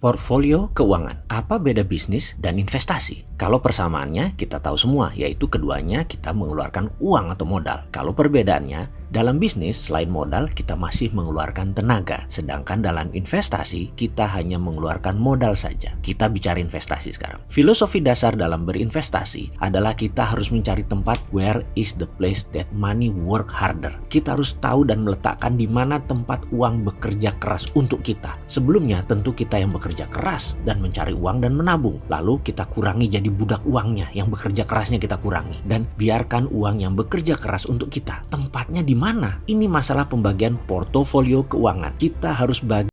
Portfolio keuangan. Apa beda bisnis dan investasi? Kalau persamaannya kita tahu semua, yaitu keduanya kita mengeluarkan uang atau modal. Kalau perbedaannya, dalam bisnis, selain modal, kita masih mengeluarkan tenaga. Sedangkan dalam investasi, kita hanya mengeluarkan modal saja. Kita bicara investasi sekarang. Filosofi dasar dalam berinvestasi adalah kita harus mencari tempat where is the place that money work harder. Kita harus tahu dan meletakkan di mana tempat uang bekerja keras untuk kita. Sebelumnya, tentu kita yang bekerja keras dan mencari uang dan menabung. Lalu kita kurangi jadi budak uangnya, yang bekerja kerasnya kita kurangi. Dan biarkan uang yang bekerja keras untuk kita. Tempatnya di mana? Ini masalah pembagian portofolio keuangan. Kita harus bagi